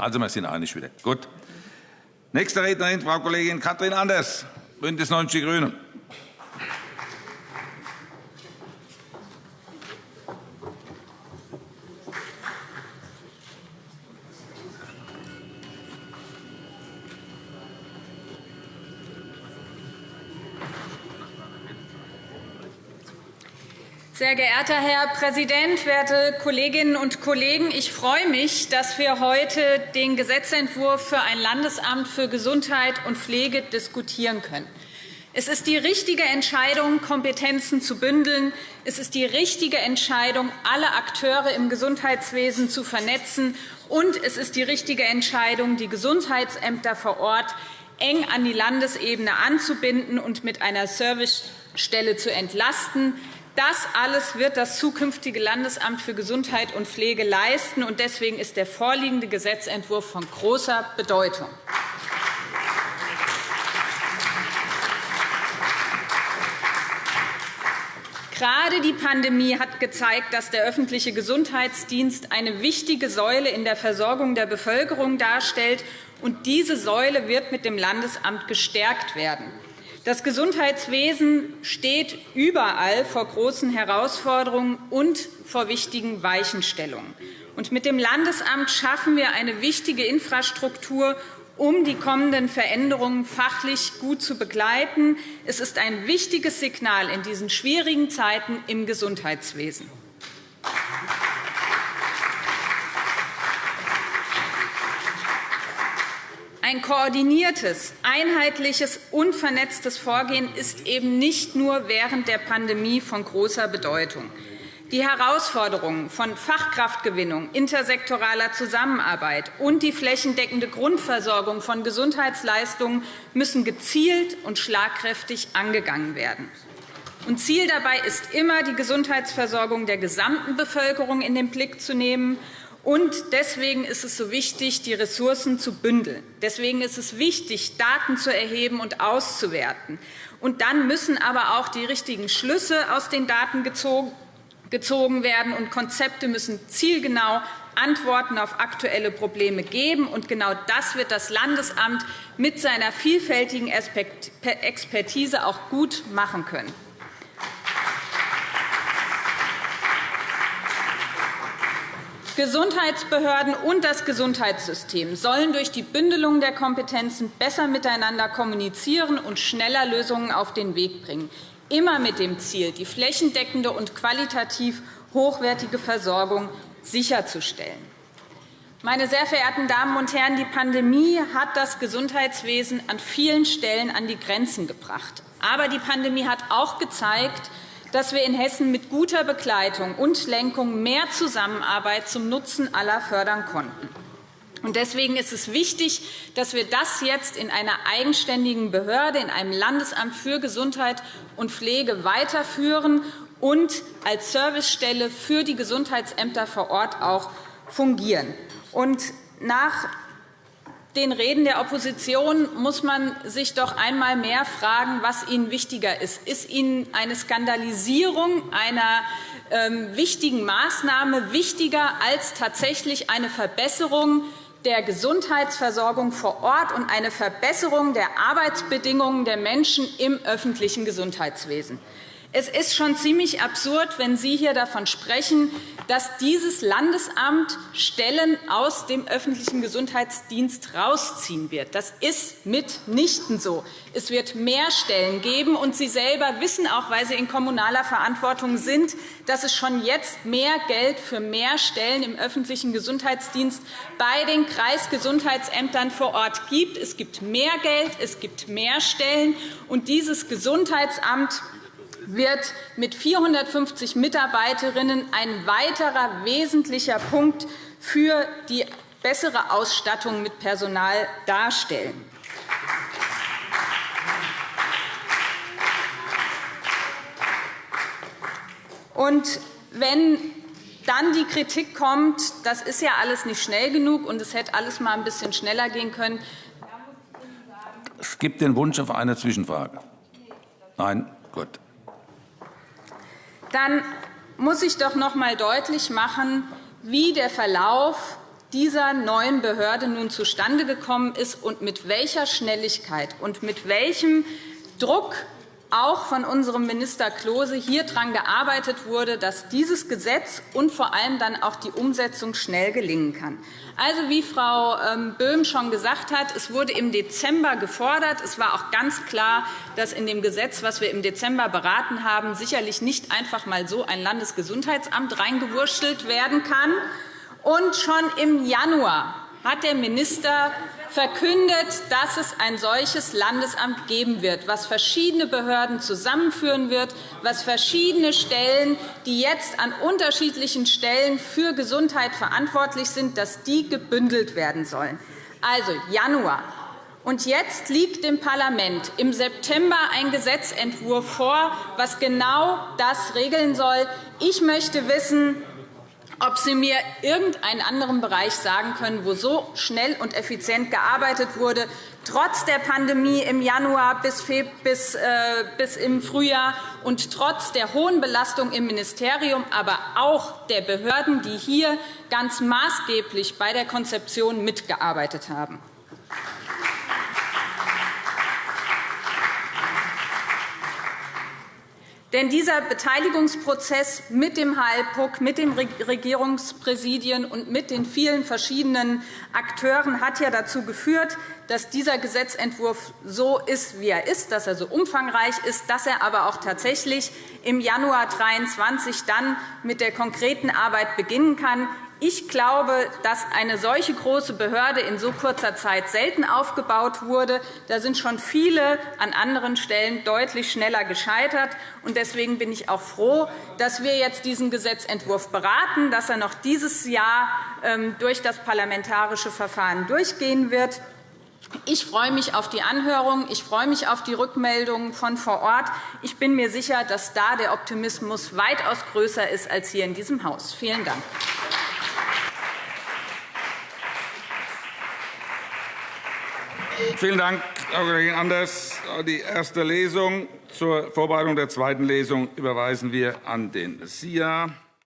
Also, wir sind einig wieder. Gut. Nächste Rednerin, Frau Kollegin Katrin Anders, BÜNDNIS 90 die GRÜNEN. Sehr geehrter Herr Präsident, werte Kolleginnen und Kollegen! Ich freue mich, dass wir heute den Gesetzentwurf für ein Landesamt für Gesundheit und Pflege diskutieren können. Es ist die richtige Entscheidung, Kompetenzen zu bündeln. Es ist die richtige Entscheidung, alle Akteure im Gesundheitswesen zu vernetzen. Und es ist die richtige Entscheidung, die Gesundheitsämter vor Ort eng an die Landesebene anzubinden und mit einer Servicestelle zu entlasten. Das alles wird das zukünftige Landesamt für Gesundheit und Pflege leisten. und Deswegen ist der vorliegende Gesetzentwurf von großer Bedeutung. Gerade die Pandemie hat gezeigt, dass der öffentliche Gesundheitsdienst eine wichtige Säule in der Versorgung der Bevölkerung darstellt. und Diese Säule wird mit dem Landesamt gestärkt werden. Das Gesundheitswesen steht überall vor großen Herausforderungen und vor wichtigen Weichenstellungen. mit dem Landesamt schaffen wir eine wichtige Infrastruktur, um die kommenden Veränderungen fachlich gut zu begleiten. Es ist ein wichtiges Signal in diesen schwierigen Zeiten im Gesundheitswesen. Ein koordiniertes, einheitliches und vernetztes Vorgehen ist eben nicht nur während der Pandemie von großer Bedeutung. Die Herausforderungen von Fachkraftgewinnung, intersektoraler Zusammenarbeit und die flächendeckende Grundversorgung von Gesundheitsleistungen müssen gezielt und schlagkräftig angegangen werden. Ziel dabei ist immer, die Gesundheitsversorgung der gesamten Bevölkerung in den Blick zu nehmen und deswegen ist es so wichtig, die Ressourcen zu bündeln. Deswegen ist es wichtig, Daten zu erheben und auszuwerten. Und dann müssen aber auch die richtigen Schlüsse aus den Daten gezogen werden, und Konzepte müssen zielgenau Antworten auf aktuelle Probleme geben. Und genau das wird das Landesamt mit seiner vielfältigen Expertise auch gut machen können. Gesundheitsbehörden und das Gesundheitssystem sollen durch die Bündelung der Kompetenzen besser miteinander kommunizieren und schneller Lösungen auf den Weg bringen, immer mit dem Ziel, die flächendeckende und qualitativ hochwertige Versorgung sicherzustellen. Meine sehr verehrten Damen und Herren, die Pandemie hat das Gesundheitswesen an vielen Stellen an die Grenzen gebracht. Aber die Pandemie hat auch gezeigt, dass wir in Hessen mit guter Begleitung und Lenkung mehr Zusammenarbeit zum Nutzen aller fördern konnten. Deswegen ist es wichtig, dass wir das jetzt in einer eigenständigen Behörde, in einem Landesamt für Gesundheit und Pflege weiterführen und als Servicestelle für die Gesundheitsämter vor Ort auch fungieren. nach den Reden der Opposition muss man sich doch einmal mehr fragen, was Ihnen wichtiger ist. Ist Ihnen eine Skandalisierung einer ähm, wichtigen Maßnahme wichtiger als tatsächlich eine Verbesserung der Gesundheitsversorgung vor Ort und eine Verbesserung der Arbeitsbedingungen der Menschen im öffentlichen Gesundheitswesen? Es ist schon ziemlich absurd, wenn Sie hier davon sprechen, dass dieses Landesamt Stellen aus dem öffentlichen Gesundheitsdienst herausziehen wird. Das ist mitnichten so. Es wird mehr Stellen geben, und Sie selber wissen auch, weil Sie in kommunaler Verantwortung sind, dass es schon jetzt mehr Geld für mehr Stellen im öffentlichen Gesundheitsdienst bei den Kreisgesundheitsämtern vor Ort gibt. Es gibt mehr Geld, es gibt mehr Stellen, und dieses Gesundheitsamt wird mit 450 Mitarbeiterinnen ein weiterer wesentlicher Punkt für die bessere Ausstattung mit Personal darstellen. Und wenn dann die Kritik kommt, das ist ja alles nicht schnell genug und es hätte alles mal ein bisschen schneller gehen können. Es gibt den Wunsch auf eine Zwischenfrage. Nein? Gut dann muss ich doch noch einmal deutlich machen, wie der Verlauf dieser neuen Behörde nun zustande gekommen ist und mit welcher Schnelligkeit und mit welchem Druck auch von unserem Minister Klose hier daran gearbeitet wurde, dass dieses Gesetz und vor allem dann auch die Umsetzung schnell gelingen kann. Also, wie Frau ähm, Böhm schon gesagt hat, es wurde im Dezember gefordert. Es war auch ganz klar, dass in dem Gesetz, das wir im Dezember beraten haben, sicherlich nicht einfach einmal so ein Landesgesundheitsamt reingewurschtelt werden kann. Und schon im Januar hat der Minister verkündet, dass es ein solches Landesamt geben wird, was verschiedene Behörden zusammenführen wird, was verschiedene Stellen, die jetzt an unterschiedlichen Stellen für Gesundheit verantwortlich sind, dass die gebündelt werden sollen. Also Januar. Und jetzt liegt dem Parlament im September ein Gesetzentwurf vor, was genau das regeln soll. Ich möchte wissen, ob Sie mir irgendeinen anderen Bereich sagen können, wo so schnell und effizient gearbeitet wurde, trotz der Pandemie im Januar bis, bis, äh, bis im Frühjahr und trotz der hohen Belastung im Ministerium, aber auch der Behörden, die hier ganz maßgeblich bei der Konzeption mitgearbeitet haben. Denn dieser Beteiligungsprozess mit dem HLPUC, mit den Regierungspräsidien und mit den vielen verschiedenen Akteuren hat ja dazu geführt, dass dieser Gesetzentwurf so ist, wie er ist, dass er so umfangreich ist, dass er aber auch tatsächlich im Januar 2023 dann mit der konkreten Arbeit beginnen kann. Ich glaube, dass eine solche große Behörde in so kurzer Zeit selten aufgebaut wurde. Da sind schon viele an anderen Stellen deutlich schneller gescheitert. Deswegen bin ich auch froh, dass wir jetzt diesen Gesetzentwurf beraten, dass er noch dieses Jahr ähm, durch das parlamentarische Verfahren durchgehen wird. Ich freue mich auf die Anhörung. Ich freue mich auf die Rückmeldungen von vor Ort. Ich bin mir sicher, dass da der Optimismus weitaus größer ist als hier in diesem Haus. Vielen Dank. Vielen Dank, Frau Kollegin Anders. Die erste Lesung zur Vorbereitung der zweiten Lesung überweisen wir an den SIA.